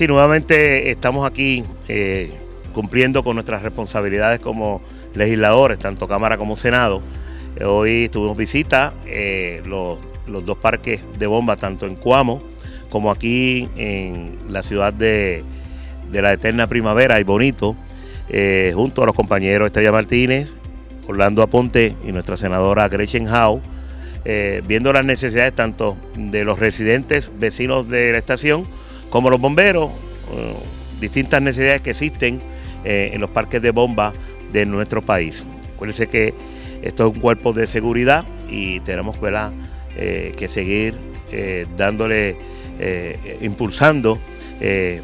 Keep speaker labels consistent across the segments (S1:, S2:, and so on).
S1: Sí, nuevamente estamos aquí eh, cumpliendo con nuestras responsabilidades como legisladores, tanto Cámara como Senado. hoy tuvimos visita eh, los, dos parques de bomba, tanto en Cuamo como aquí en la ciudad de, la Eterna Primavera y Bonito, eh, junto a los compañeros Estrella Martínez, Orlando Aponte y nuestra senadora Gretchen Howe, viendo las necesidades tanto de los residentes vecinos de la estación como los bomberos, eh, distintas necesidades que existen eh, en los parques de bomba de nuestro país. Acuérdense que esto es un cuerpo de seguridad y tenemos eh, que seguir dándole, impulsando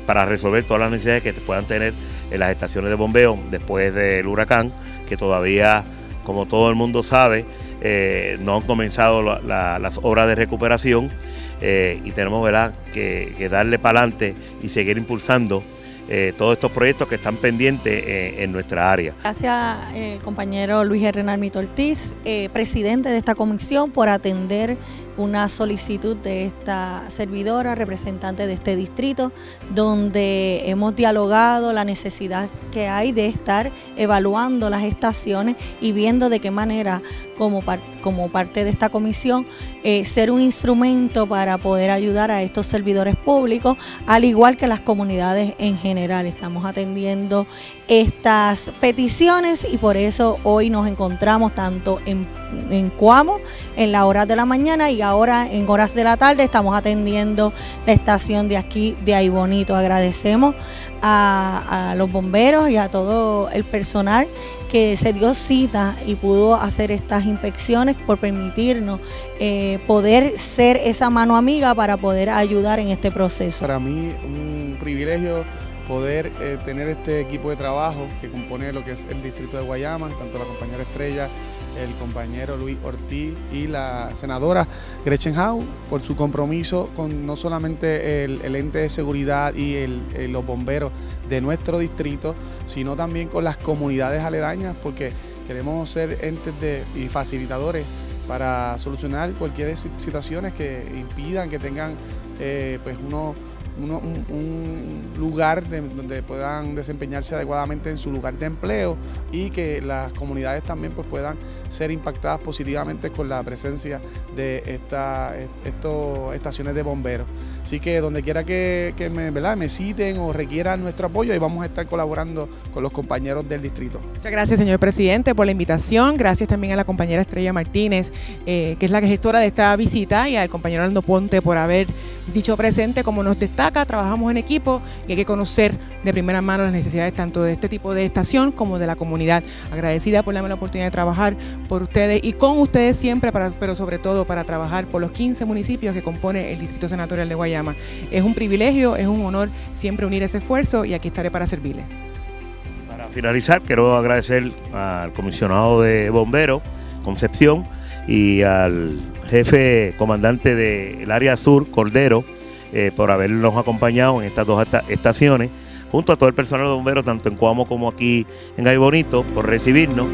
S1: para resolver todas las necesidades que puedan tener en las estaciones de bombeo después del huracán, que todavía, como todo el mundo sabe, no han comenzado las obras de recuperación eh, y tenemos. Que, darle para adelante y seguir impulsando eh, todos estos proyectos que están pendientes eh, en nuestra área.
S2: Gracias el compañero Luis Hernández Ortiz, presidente de esta comisión, por atender una solicitud de esta servidora, representante de este distrito, donde hemos dialogado la necesidad que hay de estar evaluando las estaciones y viendo de qué manera como, como parte de esta comisión, eh, ser un instrumento para poder ayudar a estos servidores públicos, al igual que las comunidades en general. Estamos atendiendo estas peticiones y por eso hoy nos encontramos tanto en, en Cuamo, en las horas de la mañana y ahora en horas de la tarde estamos atendiendo la estación de aquí de Ahí Bonito. Agradecemos a, los bomberos y a todo el personal que se dio cita y pudo hacer estas inspecciones por permitirnos eh, poder ser esa mano amiga para poder ayudar en este proceso.
S3: Para mí un privilegio poder eh, tener este equipo de trabajo que compone lo que es el distrito de Guayama, tanto la compañera Estrella, el compañero Luis Ortiz y la senadora Gretchen Howe por su compromiso con no solamente el, ente de seguridad y los bomberos de nuestro distrito, sino también con las comunidades aledañas, porque queremos ser entes de, y facilitadores para solucionar cualquier situaciones que impidan que tengan eh, pues un, lugar donde puedan desempeñarse adecuadamente en su lugar de empleo y que las comunidades también pues, puedan ser impactadas positivamente con la presencia de estas estaciones de bomberos. Así que donde quiera que, me, ¿verdad? me citen o requieran nuestro apoyo, y vamos a estar colaborando con los compañeros del distrito.
S4: Muchas gracias, señor presidente, por la invitación. Gracias también a la compañera Estrella Martínez, eh, que es la gestora de esta visita, y al compañero Aldo Ponte por haber dicho presente. Como nos destaca, trabajamos en equipo y hay que conocer de primera mano las necesidades tanto de este tipo de estación como de la comunidad. Agradecida por darme la oportunidad de trabajar por ustedes y con ustedes siempre, pero sobre todo para trabajar por los 15 municipios que compone el Distrito Senatorial de Guayama es un privilegio, es un honor siempre unir ese esfuerzo y aquí estaré para servirle.
S1: Para finalizar, quiero agradecer al comisionado de bomberos, Concepción, y al jefe comandante del área sur, Cordero, eh, por habernos acompañado en estas dos estaciones, junto a todo el personal de bomberos, tanto en Cuamo como aquí en Bonito, por recibirnos